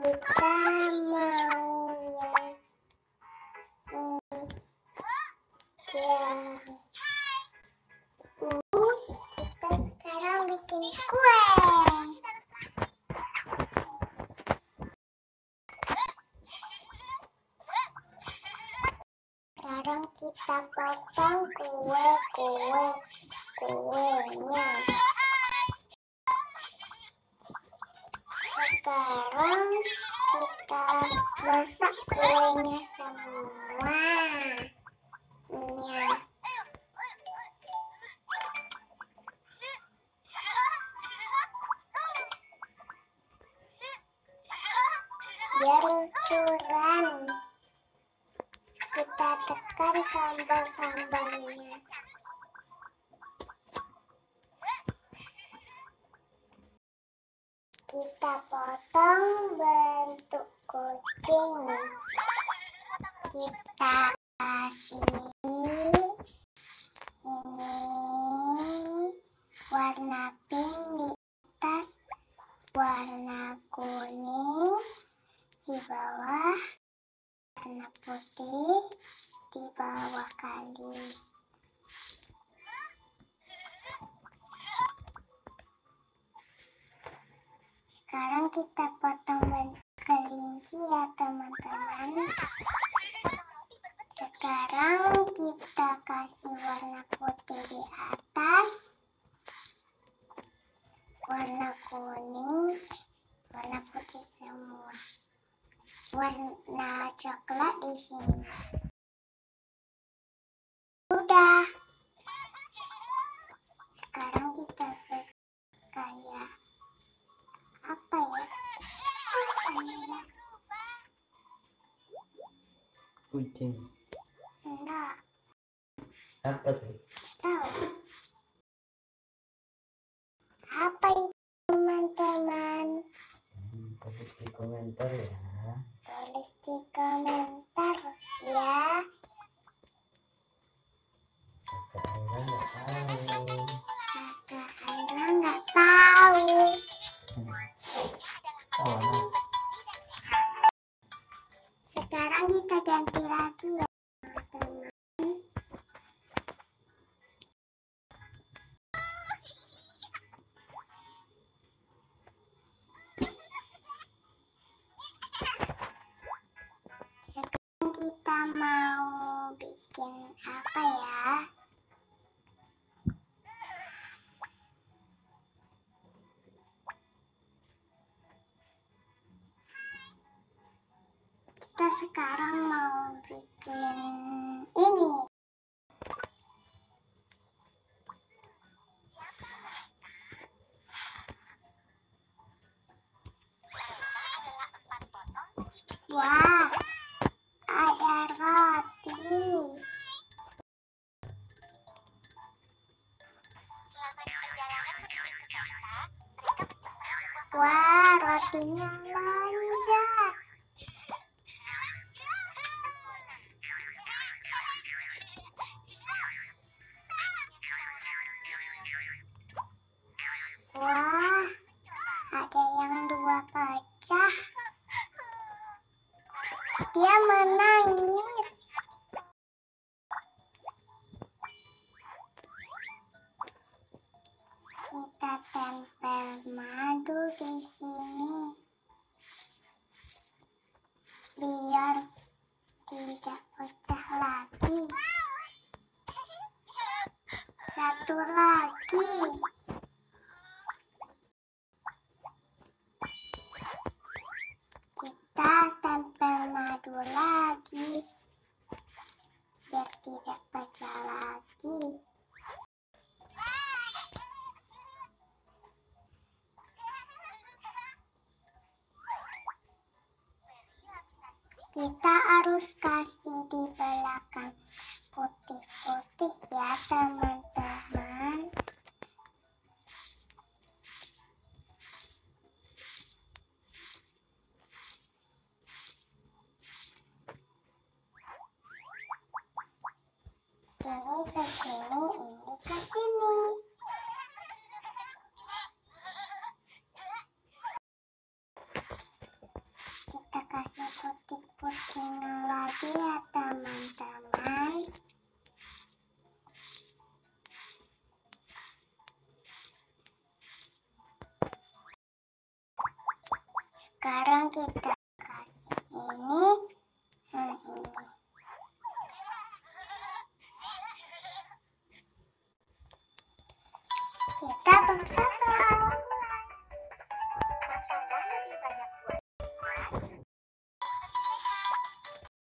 kita mau yang yang ini kita sekarang bikin kue sekarang kita potong kue kue kuenya sekarang kita masak kuenya semua. Ya. biar luncuran kita tekan sambal-sambalnya kita potong bentuk kucing. Kita kasih ini. Warna pink di atas warna kuning di bawah warna putih di bawah kali sekarang kita potong kelinci ya teman-teman. Sekarang kita kasih warna putih di atas. Warna kuning warna putih semua. Warna coklat di sini kucing? Enggak. Apa tuh? Tahu. Apa itu teman-teman? Hmm, tulis di komentar ya. Tulis di komentar mau bikin apa ya? Kita sekarang mau bikin ini. Wah Wah, Satu lagi. Kita tempel madu lagi biar tidak pecah lagi. Kita harus kasih di belakang putih-putih ya teman-teman. Ini ke sini, ini ke sini. kita kasih putih-putihnya lagi ya teman-teman sekarang kita kasih ini nah ini kita buka